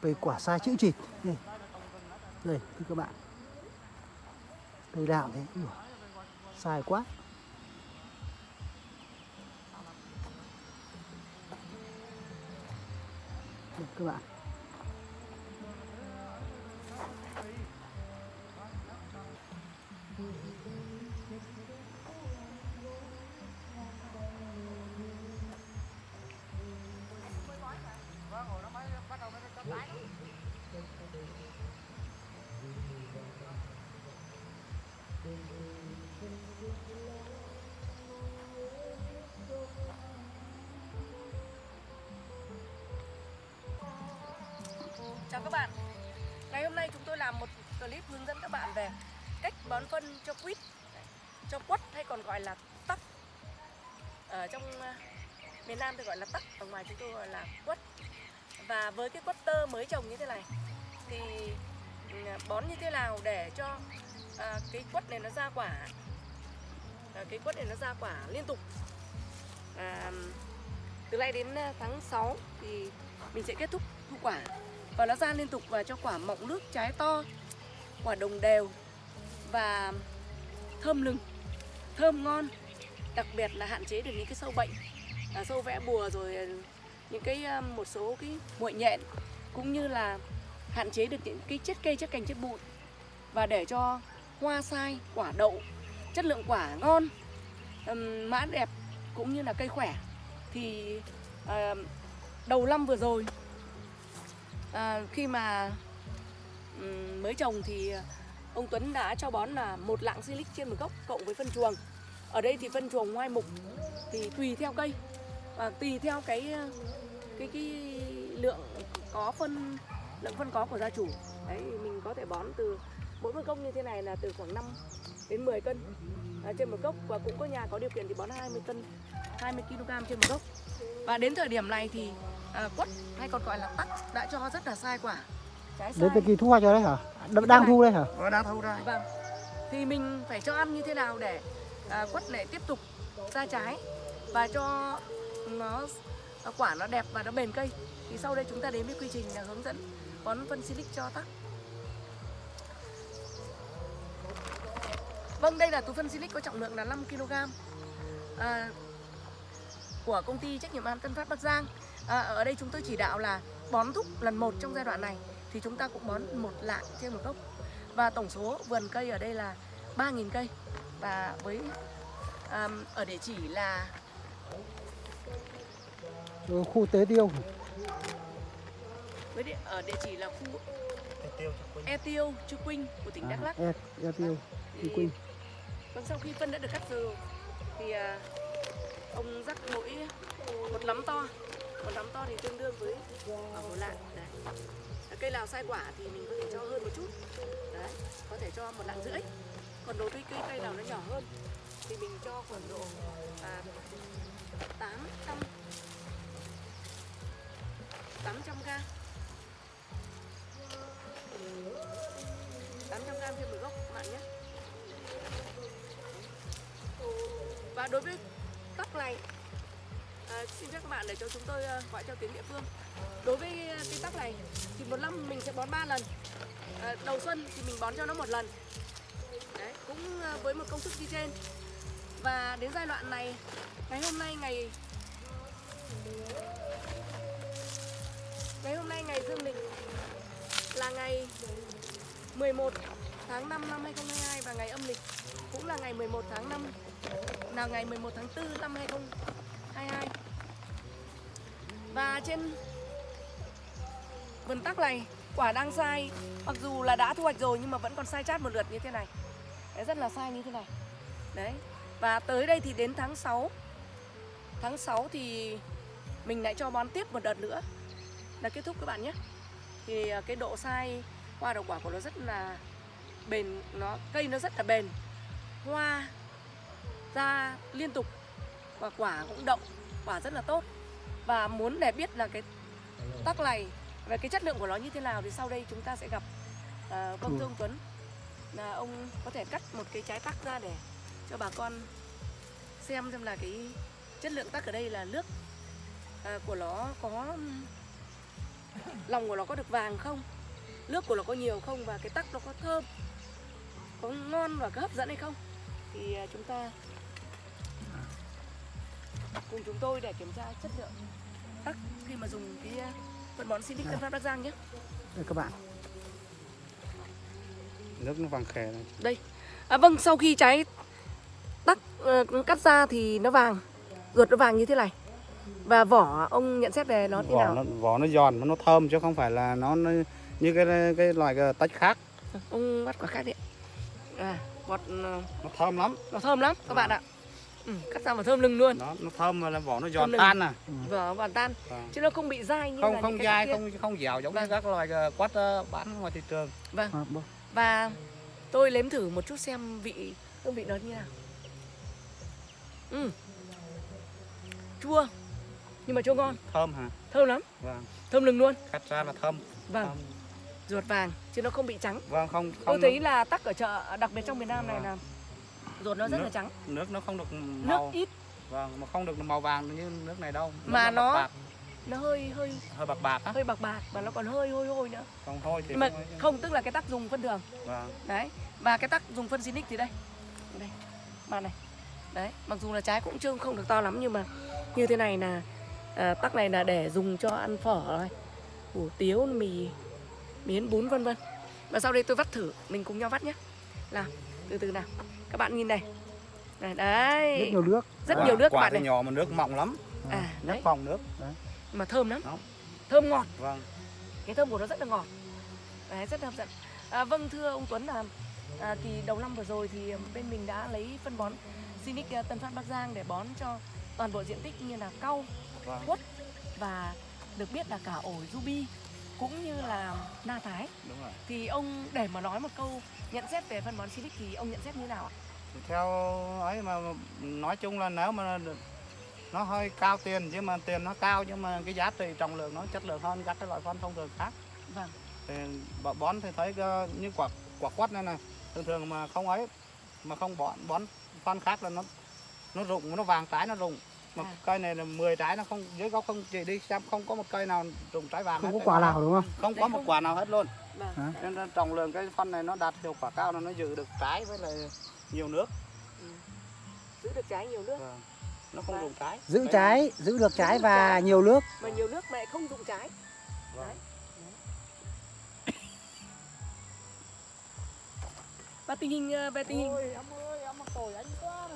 về quả sai chữ chịt. Đây. Đây thưa các bạn. Cây đạo thế sai quá. Đây, các bạn. Chào các bạn. Ngày hôm nay chúng tôi làm một clip hướng dẫn các bạn về cách bón phân cho quýt, cho quất hay còn gọi là tắc. Ở trong ờ, miền Nam thì gọi là tắc, ở ngoài chúng tôi gọi là quất và với cái quất tơ mới trồng như thế này thì ừ, bón như thế nào để cho à, cái quất này nó ra quả à, cái quất này nó ra quả liên tục? À, từ nay đến à, tháng 6 thì mình sẽ kết thúc thu quả. Và nó ra liên tục và cho quả mọng nước trái to quả đồng đều và thơm lừng thơm ngon. Đặc biệt là hạn chế được những cái sâu bệnh à, sâu vẽ bùa rồi à, những cái um, một số cái muội nhện cũng như là hạn chế được những cái chết cây chết cành chết bụi và để cho hoa sai quả đậu chất lượng quả ngon mã đẹp cũng như là cây khỏe. Thì à, đầu năm vừa rồi à, khi mà mới trồng thì ông Tuấn đã cho bón là một lạng silic trên một gốc cộng với phân chuồng. Ở đây thì phân chuồng ngoài mục thì tùy theo cây và tùy theo cái cái cái lượng có phân lượng phân có của gia chủ. Đấy mình có thể bón từ mỗi một gốc như thế này là từ khoảng 5 đến 10 cân. À, trên một gốc và cũng có nhà có điều kiện thì bón 20 cân 20 kg trên một gốc và đến thời điểm này thì à, quất hay còn gọi là tắc đã cho rất là sai quả. Trái sai. đến thời kỳ thu hoạch rồi đấy hả? Đ- đang thu đây hả? Nó đang thu ra. Vâng. Thì mình phải cho ăn như thế nào để à, quất này tiếp tục ra trái và cho nó nó quả nó đẹp và nó bền cây. Thì sau đây chúng ta đến với quy trình là hướng dẫn bón phân silic cho tắc. Vâng, đây là túi phân silic có trọng lượng là 5 kg. À, của công ty trách nhiệm hạn Tân Phát Bắc Giang. À, ở đây chúng tôi chỉ đạo là bón thúc lần một trong giai đoạn này thì chúng ta cũng bón một lạng trên một gốc và tổng số vườn cây ở đây là 3.000 cây và với um, ở địa chỉ là khu tế tiêu với địa, ở địa chỉ là khu Tiêu cho quên. E Tiêu, Chư Quynh của tỉnh Đắk Lắk. e, e tiêu Chư Quynh. Vâng sau khi phân đã được cắt rừ thì à, ông rắc mỗi một nắm to, một nắm to thì tương đương với ở một lạng. Đấy. À, Cây nào sai quả thì mình có thể cho hơn một chút. Đấy, có thể cho một lạng rưỡi. Còn đối với cây cây nào nó nhỏ hơn thì mình cho khoảng độ à, 800 800 g 800 g thêm một gốc các bạn nhé. Và đối với tóc này à, Xin phép các bạn để cho chúng tôi à, gọi theo tiếng địa phương. Đối với cái tóc này Thì một năm mình sẽ bón 3 lần. À, Đầu xuân thì mình bón cho nó một lần. Đấy, cũng à, với một công thức như trên. Và đến giai đoạn này Ngày hôm nay ngày Ngày hôm nay ngày dương lịch Là ngày 11 tháng 5 năm 2022 Và ngày âm lịch cũng là ngày 11 tháng 5 là ngày 11 tháng 4 năm 2022 Và trên vườn tắc này quả đang sai. Mặc dù là đã thu hoạch rồi nhưng mà vẫn còn sai chát một lượt như thế này. Đấy, Rất là sai như thế này. Đấy Và tới đây thì đến tháng 6 Tháng 6 thì mình lại cho bón tiếp một đợt nữa. Là kết thúc các bạn nhé. Thì à, cái độ sai hoa đầu quả của nó rất là bền nó Cây nó rất là bền. Hoa ra liên tục và quả cũng đậu quả rất là tốt. Và muốn để biết là cái tắc này về cái chất lượng của nó như thế nào thì sau đây chúng ta sẽ gặp uh, vâng. Thưa ông Tuấn là ông có thể cắt một cái trái tắc ra để cho bà con xem xem là cái chất lượng tắc ở đây là nước à, của nó có lòng của nó có được vàng không? Nước của nó có nhiều không? Và cái tắc nó có thơm có ngon và có hấp dẫn hay không? Thì à, chúng ta cùng chúng tôi để kiểm tra chất lượng tắc khi mà dùng cái à, phân bón Sinic Tân Phát Bắc Giang nhé. Đây các bạn. Nước nó vàng khè này. đây. À, vâng sau khi trái tắc ờ, cắt ra thì nó vàng ruột nó vàng như thế này và vỏ ông nhận xét về nó thế Vỏ nào nó vỏ nó giòn, nó thơm chứ không phải là nó, nó như cái cái loại cái tách khác. ông bắt quả khác đi à bọt ờ, Nó thơm lắm. nó thơm lắm các bạn ạ ừ, cắt ra mà thơm lưng luôn Nó nó thơm mà là vỏ nó giòn tan à. vỏ hoàn tan Vâng. chứ nó không bị dai như Không là không dai, kia. không không dẻo giống Vâng. như các loại ờ, quát ờ, bán ngoài thị trường. vâng à, vâng. và tôi nếm thử một chút xem vị hương vị nó như nào ừ. chua nhưng mà chua ngon. Thơm hả? thơm lắm. Vâng. thơm lừng luôn. Cắt ra là thơm. vâng. Thơm. ruột vàng chứ nó không bị trắng. Vâng không tôi không thấy là tắc ở chợ đặc biệt trong miền Nam này Vâng. là ruột nó rất Nước. là trắng. nước nó không được nước màu. ít. Vâng mà không được màu vàng như nước này đâu. Nước Mà nó- bạc. bạc, nó hơi hơi hơi bạc bạc á. hơi bạc bạc và nó còn hơi hôi hôi nữa. Không thôi thì nhưng mà không không tức là cái tắc dùng phân đường. Vâng. Đấy và cái tắc dùng phân Sinic thì đây. Đây màn này. Đấy mặc dù là trái cũng chưa không được to lắm nhưng mà như thế này là à, tắc này là để dùng cho ăn phở rồi hủ tiếu mì miến bún vân vân. Và sau đây tôi vắt thử mình cùng nhau vắt nhé. Nào từ từ nào. Các bạn nhìn này. Này đấy. Rất nhiều nước. Rất Quả- nhiều nước các quả bạn thì này nhỏ mà nước mọng lắm. À nước đấy. phòng nước mà thơm lắm. Đó. thơm ngọt. Vâng. Cái thơm của nó rất là ngọt. Đấy, rất là hấp dẫn. À, vâng thưa ông Tuấn là à, kỳ đầu năm vừa rồi thì bên mình đã lấy phân bón Sinic à, Tân Phát Bắc Giang để bón cho toàn bộ diện tích như là cau vâng quất và được biết là cả ổi ruby cũng như là na thái. Đúng rồi. Thì ông để mà nói một câu nhận xét về phân bón Sinic thì ông nhận xét như nào ạ? Theo ấy mà nói chung là nếu mà nó hơi cao tiền chứ mà tiền nó cao nhưng mà cái giá trị trọng lượng nó chất lượng hơn các cái loại phân thông thường khác. Vâng, thì bón thì thấy cái, như quả quả quất này này thường thường mà không ấy mà không bón bón phân khác là nó nó rụng nó vàng trái nó rụng mà À. cây này là 10 trái nó không dưới gốc không chị đi xem không có một cây nào rụng trái vàng không hết. có quả nào đúng không không Đấy có một quả nào hết luôn vâng. Hả? nên là trọng lượng cái phân này nó đạt hiệu quả cao là nó giữ được trái với lại nhiều nước Ừ. Giữ được trái nhiều nước Vâng. nó không Vâng. rụng trái giữ Cây trái giữ được trái được và trái. nhiều nước mà nhiều nước mà lại không dụng trái. Vâng. Và tình hình ờ, về tình hình em ơi em anh quá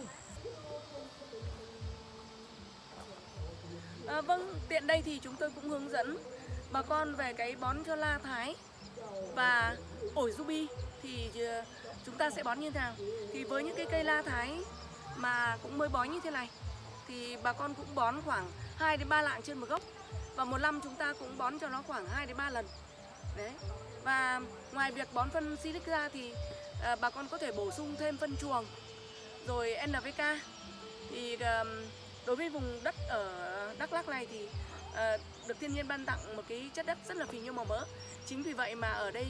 À, vâng, tiện đây thì chúng tôi cũng hướng dẫn bà con về cái bón cho la thái và ổi ruby thì ờ, chúng ta sẽ bón như thế nào? Thì với những cái cây la thái mà cũng mới bón như thế này thì bà con cũng bón khoảng 2 đến 3 lạng trên một gốc và một năm chúng ta cũng bón cho nó khoảng 2 đến 3 lần. Đấy. Và ngoài việc bón phân silic ra thì à, bà con có thể bổ sung thêm phân chuồng rồi NPK thì ờm, đối với vùng đất ở Đắk Lắk này thì uh, được thiên nhiên ban tặng một cái chất đất rất là phì nhiêu màu mỡ. Chính vì vậy mà ở đây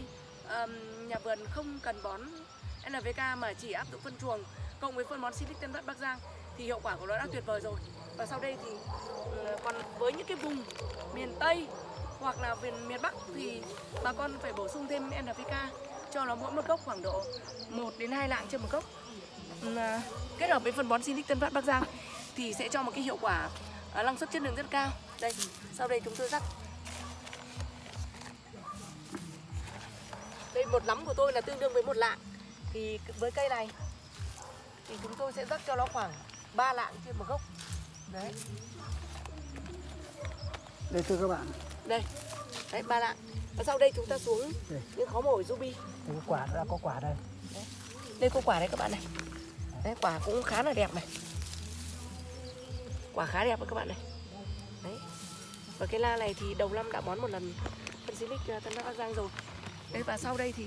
um, nhà vườn không cần bón NVK mà chỉ áp dụng phân chuồng cộng với phân bón Silic Tân Phát Bắc Giang thì hiệu quả của nó đã tuyệt vời rồi. Và sau đây thì uh, còn với những cái vùng miền Tây hoặc là miền miền Bắc thì bà con phải bổ sung thêm NPK cho nó mỗi một gốc khoảng độ 1 đến 2 lạng trên một gốc. À, kết hợp với phân bón Silic Tân Phát Bắc Giang thì sẽ cho một cái hiệu quả à, năng suất chất lượng rất cao. Đây, sau đây chúng tôi rắc. Đây một nắm của tôi là tương đương với một lạng. Thì với cây này thì chúng tôi sẽ rắc cho nó khoảng 3 lạng trên một gốc. Đấy, đây thưa các bạn đây. Đấy 3 lạng. Và sau đây chúng ta xuống Đây. những khóm ổi ruby. đây quả đã có quả đây Đây có quả đấy các bạn này. Đấy, quả cũng khá là đẹp này. Quả khá đẹp các bạn này. Đấy. Và cái la này thì đầu năm đã bón một lần phân xí lích Tân Bắc Bắc Giang rồi. Đấy và sau đây thì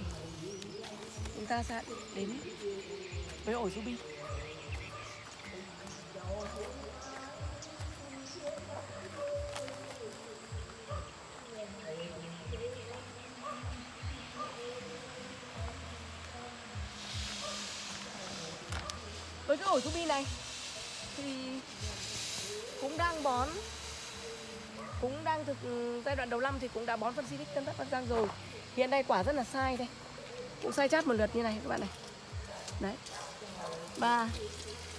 chúng ta sẽ đến với ổi ruby. Với cái ổi ruby này thì cũng đang bón. Cũng đang thực ừ, giai đoạn đầu năm thì cũng đã bón phân Silic Tân Phát Bắc Giang rồi. Hiện nay quả rất là sai đây. Cũng sai chát một lượt như này các bạn này. Đấy. Và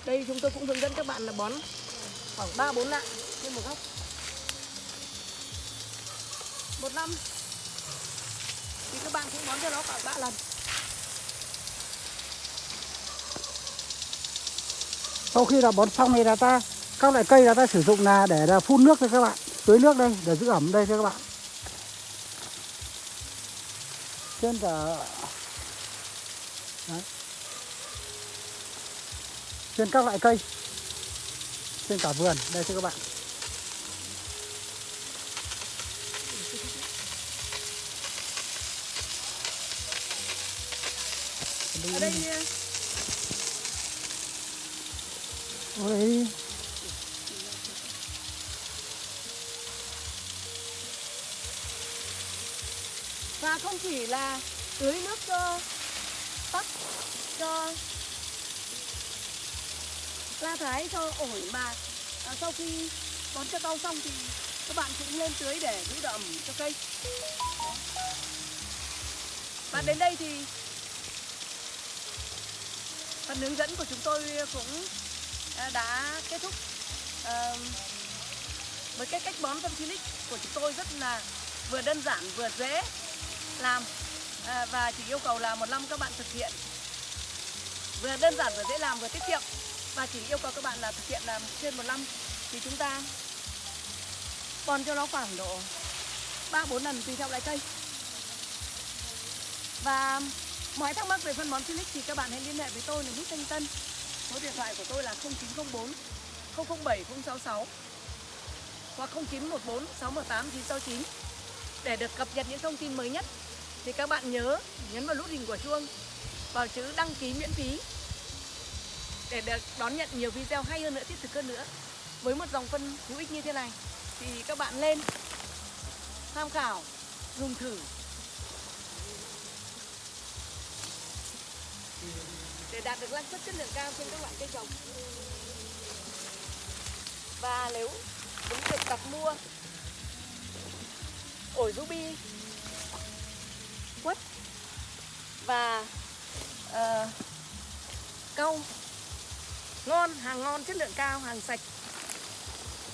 đây chúng tôi cũng hướng dẫn các bạn là bón khoảng 3 4 lạng trên một góc. Một năm. Thì các bạn cũng bón cho nó khoảng 3 lần. Sau khi là bón xong thì là ta các loại cây là ta sử dụng là để là phun nước cho các bạn tưới nước đây để giữ ẩm đây cho các bạn. Trên cả Đấy. trên các loại cây. Trên cả vườn đây cho các bạn. Ở đây Ở đây không chỉ là tưới nước cho tắc cho la thái cho ổi mà à, sau khi bón cho rau xong thì các bạn cũng lên tưới để giữ độ ẩm cho cây. Và đến đây thì phần hướng dẫn của chúng tôi cũng à, đã kết thúc. À, với cái cách bón phân silic của chúng tôi rất là vừa đơn giản vừa dễ làm. À, và chỉ yêu cầu là một năm các bạn thực hiện. Vừa đơn giản vừa dễ làm vừa tiết kiệm. Và chỉ yêu cầu các bạn là thực hiện làm trên một năm. Thì chúng ta còn cho nó khoảng độ 3 4 lần tùy theo loại cây. Và mọi thắc mắc về phân bón Felix thì các bạn hãy liên hệ với tôi là Bút Thanh Tân. Số điện thoại của tôi là 0904 007 066 hoặc 0914 618 969 để được cập nhật những thông tin mới nhất thì các bạn nhớ nhấn vào nút hình của chuông, vào chữ đăng ký miễn phí để được đón nhận nhiều video hay hơn nữa, thiết thực hơn nữa. Với một dòng phân hữu ích như thế này, thì các bạn lên, tham khảo, dùng thử. Để đạt được năng suất chất lượng cao trên các loại cây trồng. Và nếu muốn việc đặt mua, ổi ruby quất và uh, câu ngon hàng ngon chất lượng cao hàng sạch.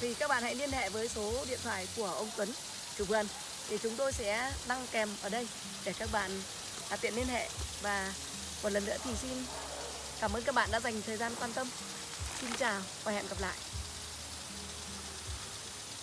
Thì các bạn hãy liên hệ với số điện thoại của ông Tuấn chủ vườn. Thì chúng tôi sẽ đăng kèm ở đây để các bạn à, tiện liên hệ. Và một lần nữa thì xin cảm ơn các bạn đã dành thời gian quan tâm. Xin chào và hẹn gặp lại.